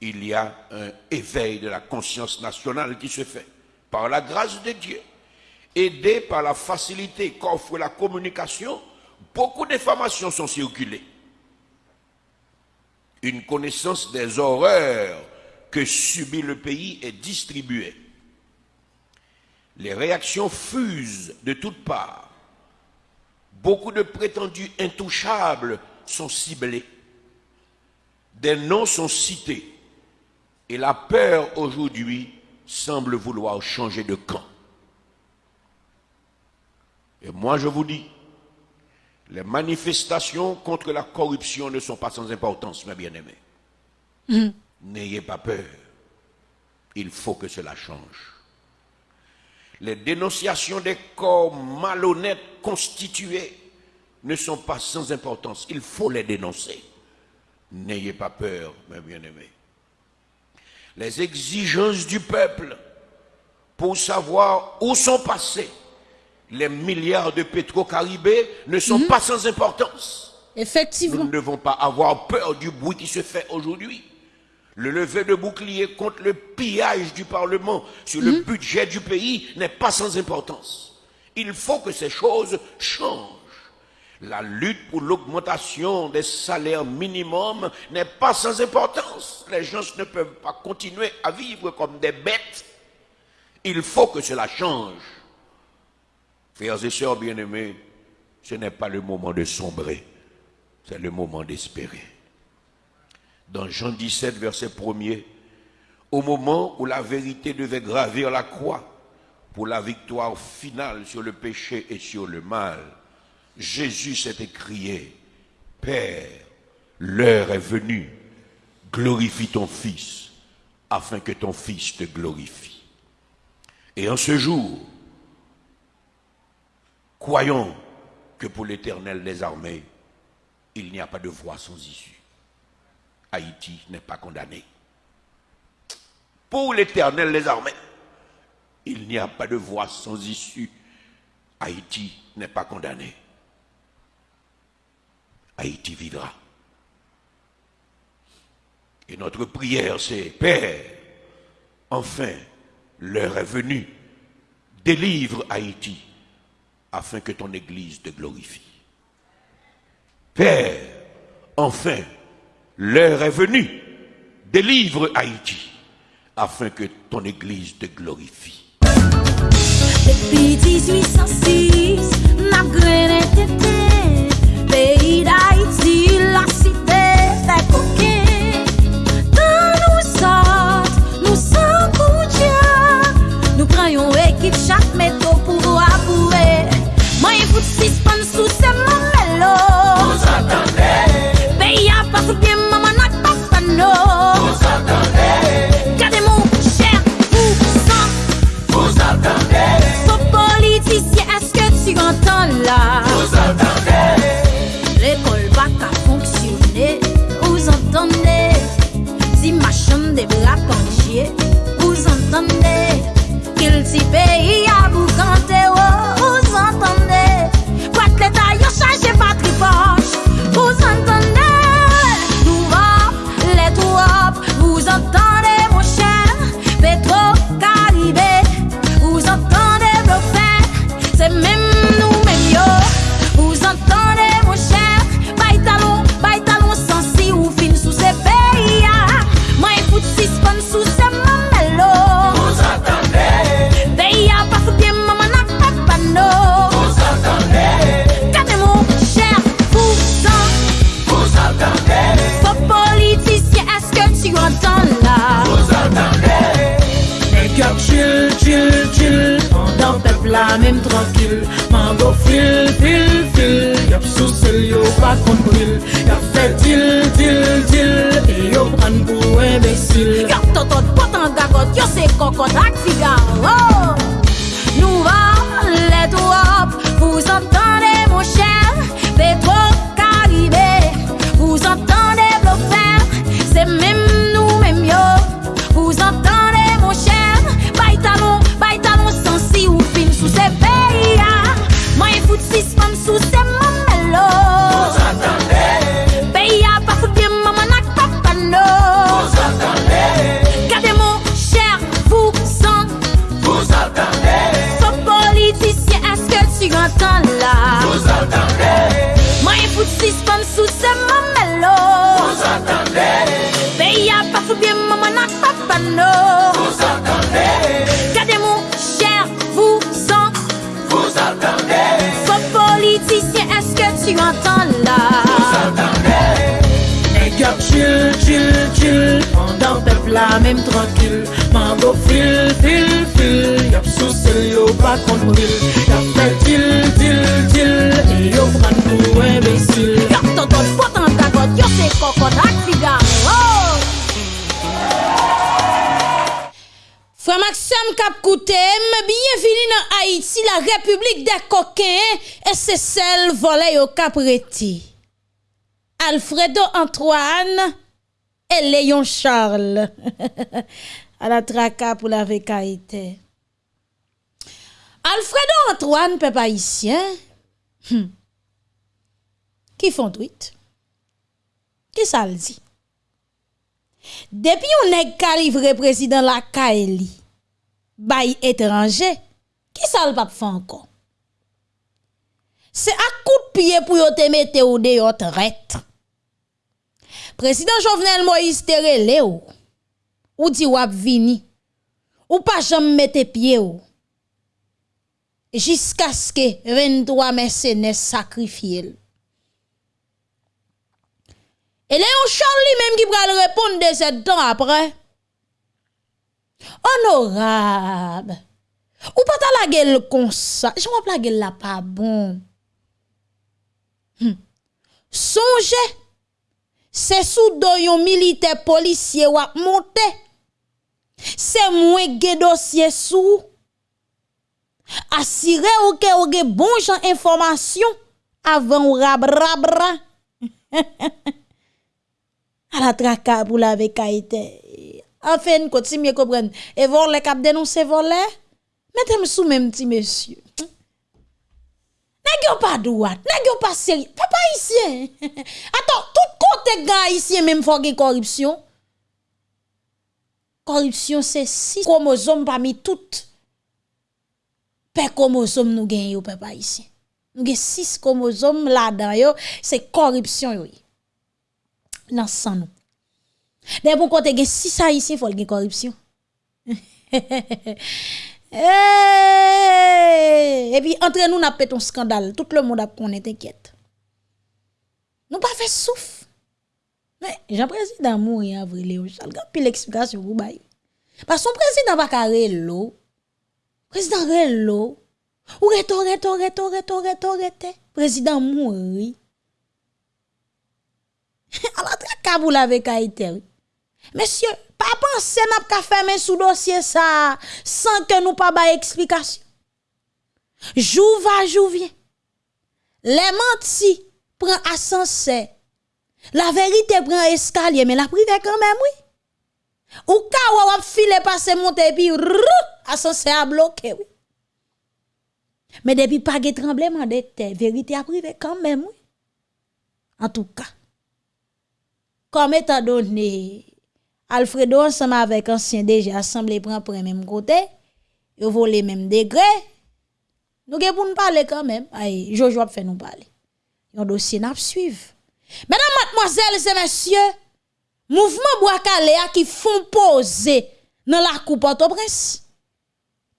Il y a un éveil de la conscience nationale qui se fait par la grâce de Dieu, aidé par la facilité qu'offre la communication, beaucoup d'informations sont circulées. Une connaissance des horreurs que subit le pays est distribuée. Les réactions fusent de toutes parts. Beaucoup de prétendus intouchables sont ciblés. Des noms sont cités. Et la peur aujourd'hui semble vouloir changer de camp. Et moi, je vous dis, les manifestations contre la corruption ne sont pas sans importance, mes bien-aimés. Mm. N'ayez pas peur. Il faut que cela change. Les dénonciations des corps malhonnêtes constitués ne sont pas sans importance. Il faut les dénoncer. N'ayez pas peur, mes bien-aimés les exigences du peuple pour savoir où sont passés les milliards de pétro-caribés ne sont mhm. pas sans importance. Effectivement. Nous ne devons pas avoir peur du bruit qui se fait aujourd'hui. Le lever de bouclier contre le pillage du Parlement sur le mhm. budget du pays n'est pas sans importance. Il faut que ces choses changent. La lutte pour l'augmentation des salaires minimums n'est pas sans importance. Les gens ne peuvent pas continuer à vivre comme des bêtes. Il faut que cela change. Frères et sœurs bien-aimés, ce n'est pas le moment de sombrer, c'est le moment d'espérer. Dans Jean 17, verset 1er, au moment où la vérité devait gravir la croix pour la victoire finale sur le péché et sur le mal, Jésus s'est écrié, Père, l'heure est venue, glorifie ton Fils, afin que ton Fils te glorifie. Et en ce jour, croyons que pour l'Éternel des armées, il n'y a pas de voie sans issue. Haïti n'est pas condamné. Pour l'Éternel des armées, il n'y a pas de voie sans issue. Haïti n'est pas condamné. Haïti vivra. Et notre prière, c'est Père, enfin, l'heure est venue. délivre Haïti afin que ton Église te glorifie. Père, enfin, l'heure est venue. Délivre Haïti afin que ton Église te glorifie. Depuis 1806, peyi da iti la site fè koke. Tan nou sot, nou san kou dja Nou pran yon ekip chak meto pou vou apoure Mwen yon fout sispan sou seman melo. Mwen s'atande Peyi a pa fout bien maman ak pa fano Mwen s'atande Kade moun chèr, pou san. Mwen s'atande Sou politisye, eske tu gantan la Qu'il petit pa mèm trankil Man go fil, fil, fil Yap sou sel yo pa kontil Yap fè til, til, til E yo pran nou embesil Yap totot, potan takot Yo se kokot, ak sigar Frère Maxime Kapkoutem, bienvenue dans Haïti, la République des coquins, et c'est celle volée au Capretti. Alfredo Antoine, et Léon Charles à la traca pour la vécaïté. Alfredo Antoine, peuple haïtien, hmm. qui font tweet? Qui ça le dit? Depuis on est calivré président la Kaeli, bay étranger, qui ça le pape fait encore? C'est à coup de pied pour te mettre au dehors traître. Prezident Jovenel Moïse tere le ou. Ou di wap vini. Ou pa jom mette pie ou. Jiska ske 23 mersene sakrifye l. E le yon Charlie menm ki pral repon de zed tan apre. Honorab. Ou pata la gel konsa. Jan wap la gel la pa bon. Hm. Sonje. C'est sous do yon militaire policier wap monte. C'est moins ge dossier sous. Assurez ou que ou ge bon jan information avant ou la traka pour la. Enfin, continue comprendre. Et voir les cap dénoncer volé. Mettez-moi sous même petit monsieur. Nèg yo pas droit, nèg yo pas sérieux. Papa haïtien. Attends, tout côté gars haïtien même faut corruption. Corruption c'est six chromosomes parmi toutes. pe chromosome nous gen yo peuple haïtien. Nous gen 6 chromosomes là-dedans c'est corruption yo. Dans sang nous. Dès pour côté gen 6 haïtiens faut gen corruption. Et puis entre nous n'a pété un scandale, tout le monde a connaît t'inquiète. Nous pas fait souffle. Men, jan prezident moun yon avrile ou chal, gan pil eksplikasyon pou bay. Pas son prezident baka relo, prezident relo, ou reto, reto, reto, reto, reto, rete, prezident moun ri. Ala tra kabou la vek a iteri. Mesye, pa panse nap ka femen sou dosye sa, san ke nou pa bay eksplikasyon. Jou va, jou vyen. Le manti pren asanse, La vérité prend escalier, mais la privée quand même, oui. Ou ka ou wap file passe monter puis ascenseur a bloqué, oui. Mais depuis pas de tremblement de terre, vérité a privé quand même, oui. En tout cas, comme étant donné, Alfredo ensemble avec ancien déjà assemblé prend pour même côté, yo volé même degré. Nous nous parler quand même. Aïe, Jojo a fait nous parler. Yon dossier n'a suivre. Mesdames, mademoiselles et messieurs, mouvement bois a qui font poser dans la coupe Port-au-Prince.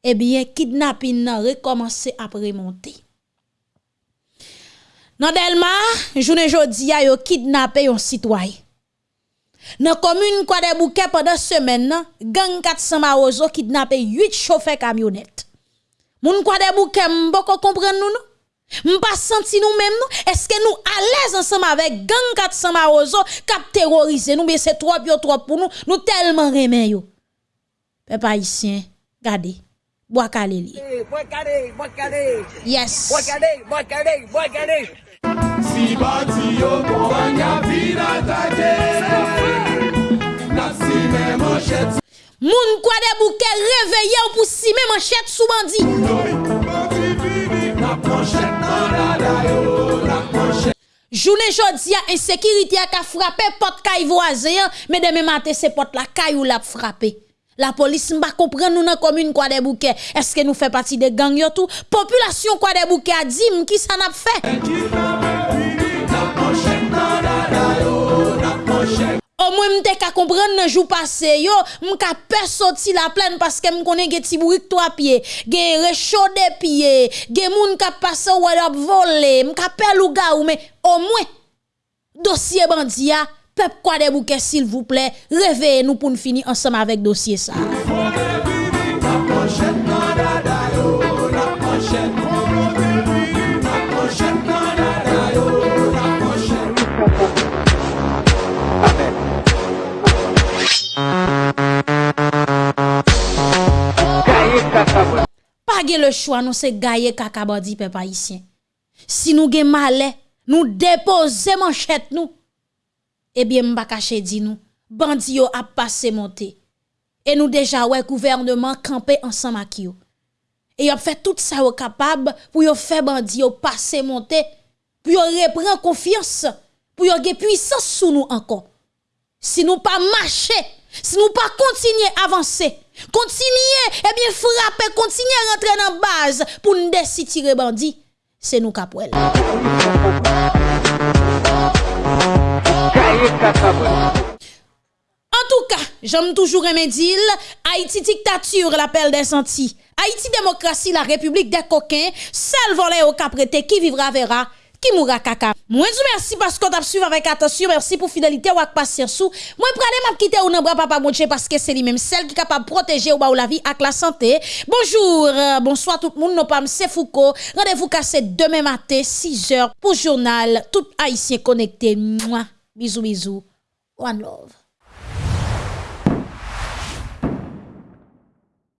Eh bien, kidnapping n'a recommencé à remonter. Dans Delma, journée jodi a yo kidnappé un citoyen. Dans commune quoi des bouquets pendant semaine gang 400 marozo kidnappé 8 chauffeurs camionnettes. Moun quoi des bouquets m'boko comprendre nous non? Mpa senti nou menm nou, eske nou alez ansam avek gang kat sama ozo kap terorize nou, be se trop yo trop pou nou, nou telman remen yo. Pe pa isyen, gade, boakale li. Eh, boakale, boakale, yes. boakale, boakale, boakale. Si bati yo kon wanya pina take, nasi men manchet. Moun kwa de bouke reveye ou pou si men manchet sou bandi. Journée jodi a insécurité a ka frappé porte kay voisin mais demain matin c'est porte la kay ou la frappé. La police m'a comprendre nous dans commune quoi des bouquets. Est-ce que nous fait partie des gangs yo tout? Population quoi des bouquets a dit qui ça n'a fait? Au moins m'te ka comprendre nan jou passé yo, m'ka pè sorti la plaine parce que m'konne gen ti bourik trois pieds, gen rechaude pieds, gen moun ka passe ou ap volé, m'ka pè louga ou mais au moins dossier bandia, peuple quoi des bouquets s'il vous plaît, réveillez nous pour nous finir ensemble avec dossier ça. Le choix, nous c'est gaye kaka bandi peuple haïtien. Si nous gen malais, nous déposer manchette nous. Eh bien m'pa caché di nous, bandi yo a passé monter. Et nous déjà ouais gouvernement camper ensemble avec yo. Et y a fait tout ça au capable pour yo faire bandi yo passer monter, pour yo reprendre confiance, pour yo gen puissance sous nous encore. Si nous pas marcher, si nous pas continuer avancer, continuer, eh bien frapper, continuer à rentrer dans base pour nous décider tirer bandit, c'est nous capouel. En tout cas, j'aime toujours aimer dire Haïti dictature, l'appel des sentis. Haïti démocratie, la république des coquins, seul volé au caprété qui vivra verra qui mourra caca. Moi je merci parce qu'on t'a suivi avec attention, merci pour fidélité ou patience. Moi pralé m'a quitter ou bras papa Monche parce que c'est lui même celle qui est capable de protéger ou la vie avec la santé. Bonjour, euh, bonsoir tout le monde, non pas c'est Foucault. Rendez-vous cassé demain matin 6h pour journal tout haïtien connecté. Mouah. Bisous bisous. One love.